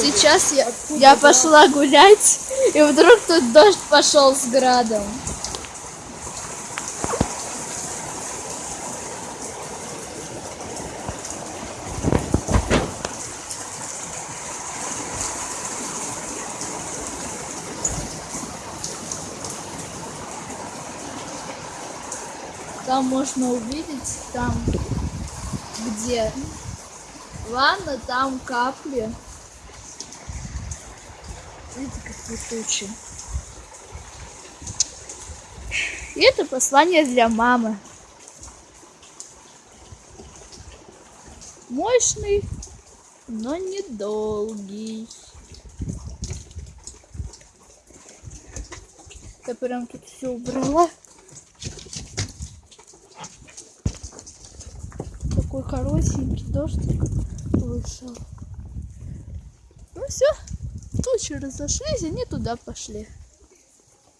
Сейчас я, я пошла гулять, и вдруг тут дождь пошел с градом. Там можно увидеть, там где ванна, там капли. Видите, какие тучи. И это послание для мамы. Мощный, но недолгий. Я прям тут все убрала. Такой коротенький дождик вышел. Ну все, тучи разошлись, они туда пошли.